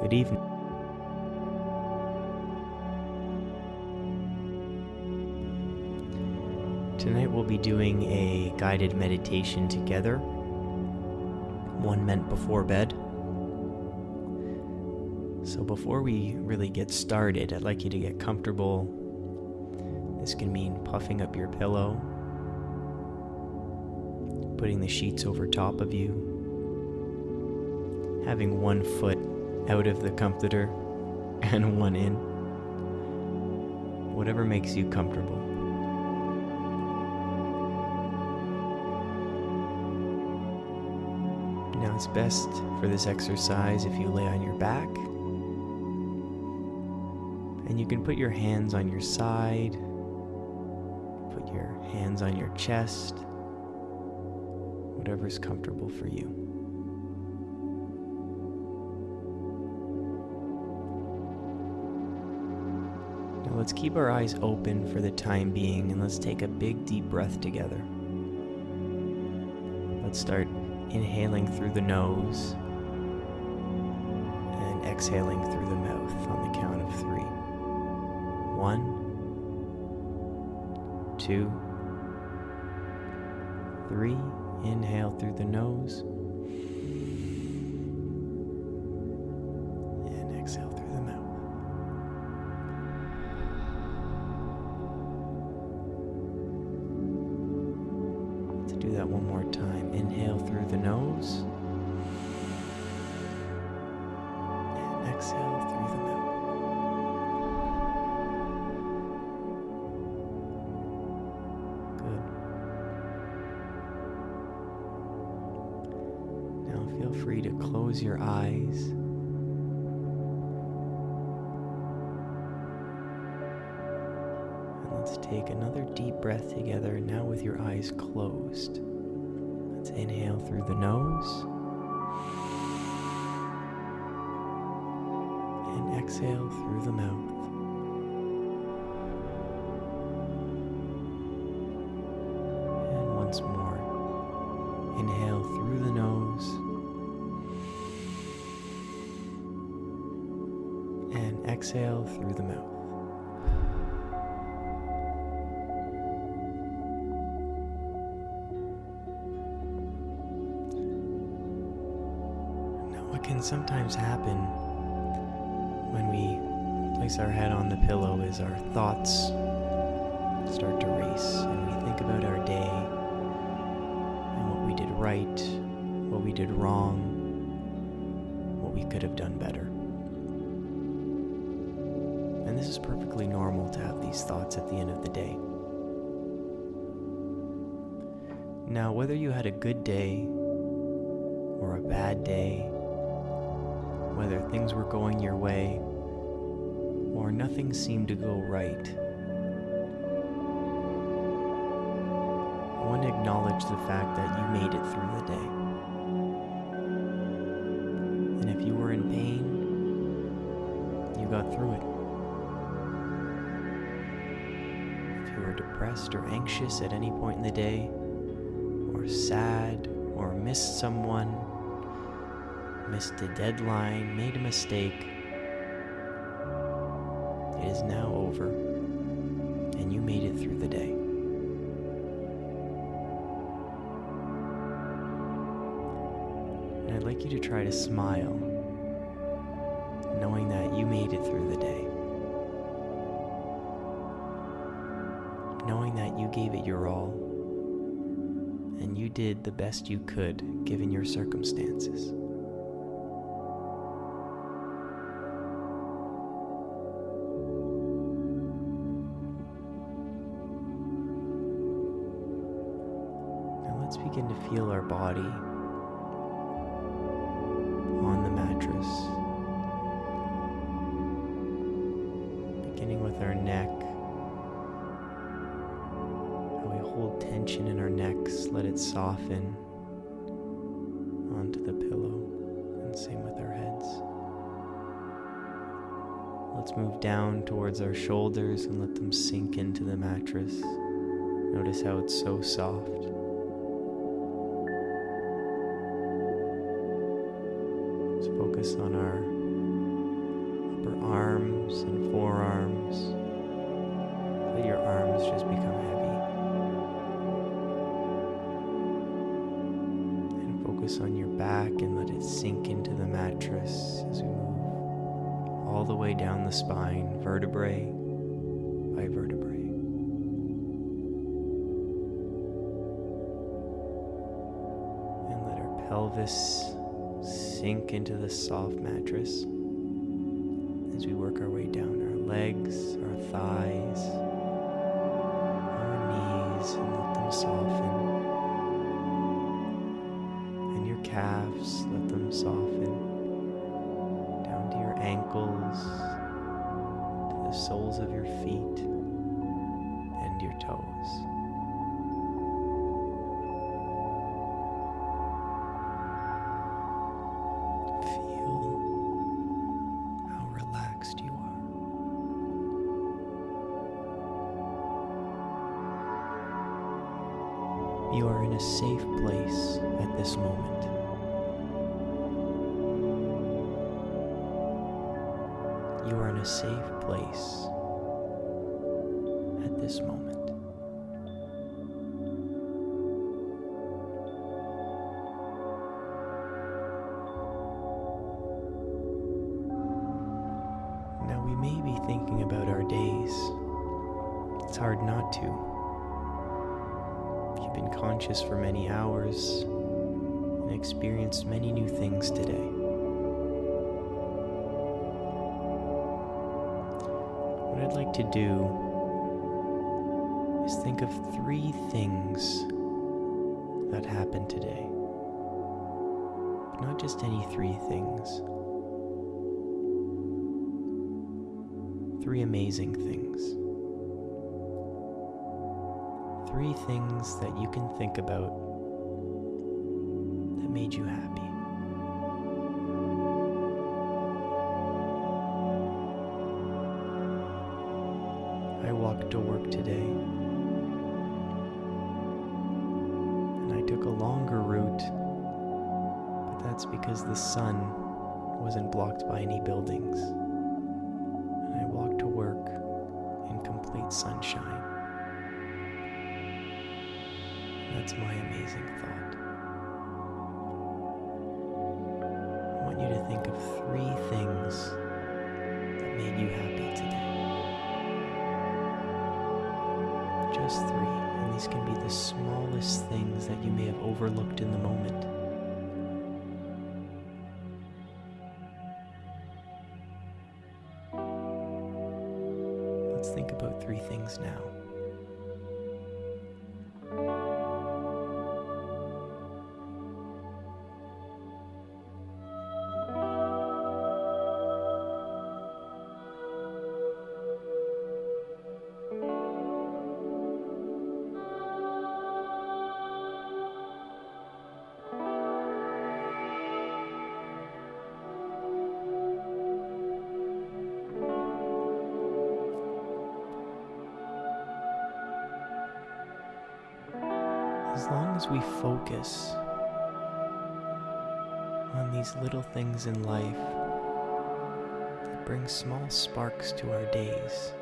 Good evening. Tonight we'll be doing a guided meditation together, one meant before bed. So, before we really get started, I'd like you to get comfortable. This can mean puffing up your pillow, putting the sheets over top of you, having one foot out of the comforter and one in. Whatever makes you comfortable. Now it's best for this exercise if you lay on your back. And you can put your hands on your side, put your hands on your chest, whatever's comfortable for you. Let's keep our eyes open for the time being and let's take a big deep breath together. Let's start inhaling through the nose and exhaling through the mouth on the count of three. One, two, three. Inhale through the nose and exhale that one more time. Inhale through the nose. And exhale through the mouth. Good. Now feel free to close your eyes. Take another deep breath together now with your eyes closed. Let's inhale through the nose. And exhale through the mouth. And once more. Inhale through the nose. And exhale through the mouth. What can sometimes happen when we place our head on the pillow is our thoughts start to race and we think about our day and what we did right, what we did wrong, what we could have done better. And this is perfectly normal to have these thoughts at the end of the day. Now, whether you had a good day or a bad day, whether things were going your way or nothing seemed to go right, I want to acknowledge the fact that you made it through the day. And if you were in pain, you got through it. If you were depressed or anxious at any point in the day, or sad, or missed someone, missed a deadline, made a mistake, it is now over, and you made it through the day. And I'd like you to try to smile, knowing that you made it through the day. Knowing that you gave it your all, and you did the best you could given your circumstances. Begin to feel our body on the mattress. Beginning with our neck. How we hold tension in our necks, let it soften onto the pillow, and same with our heads. Let's move down towards our shoulders and let them sink into the mattress. Notice how it's so soft. Focus on our upper arms and forearms. Let your arms just become heavy. And focus on your back and let it sink into the mattress as we move all the way down the spine, vertebrae by vertebrae. And let our pelvis sink into the soft mattress as we work our way down our legs, our thighs, our knees, and let them soften. And your calves, let them soften down to your ankles, to the soles of your feet, and your toes. You are in a safe place at this moment. Now, we may be thinking about our days. It's hard not to. You've been conscious for many hours and experienced many new things today. What I'd like to do is think of three things that happened today. But not just any three things. Three amazing things. Three things that you can think about that made you happy. To work today. And I took a longer route, but that's because the sun wasn't blocked by any buildings. And I walked to work in complete sunshine. That's my amazing thought. I want you to think of three the smallest things that you may have overlooked in the moment. As long as we focus on these little things in life that bring small sparks to our days,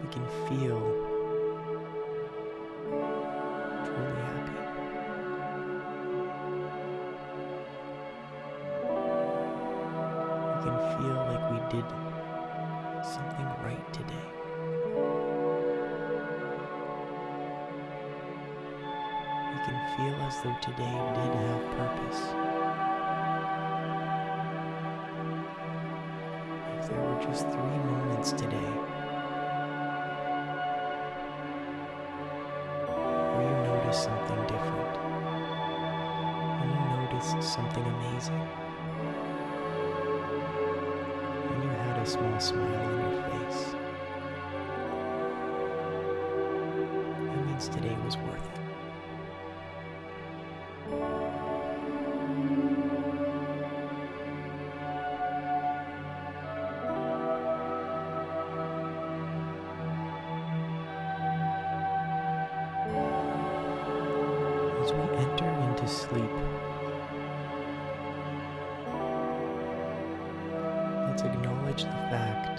we can feel truly happy. We can feel like we did something right today. Feel as though today did have purpose. If there were just three moments today where you noticed something different, when you noticed something amazing, when you had a small smile sleep. Let's acknowledge the fact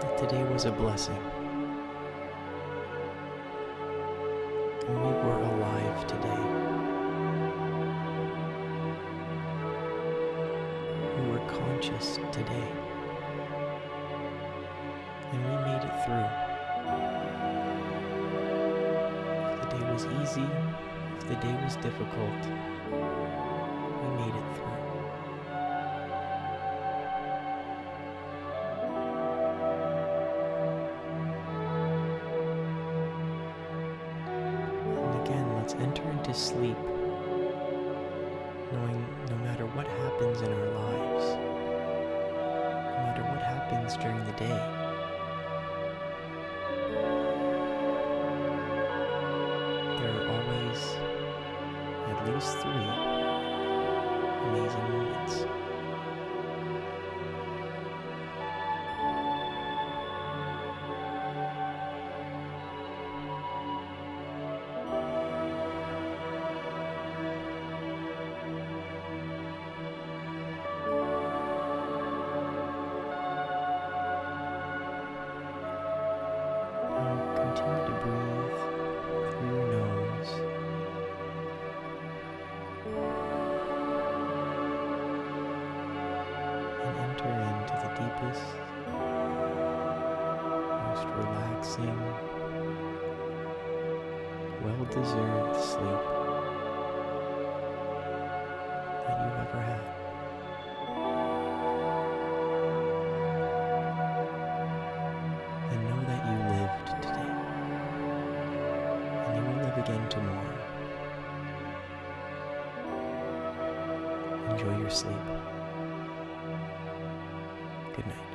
that today was a blessing. Easy, if the day was difficult, we made it through. And again, let's enter into sleep, knowing no matter what happens in our lives, no matter what happens during the day, least three amazing moments. Most relaxing, well deserved sleep that you've ever had. and know that you lived today. And you will live again tomorrow. Enjoy your sleep. Good night.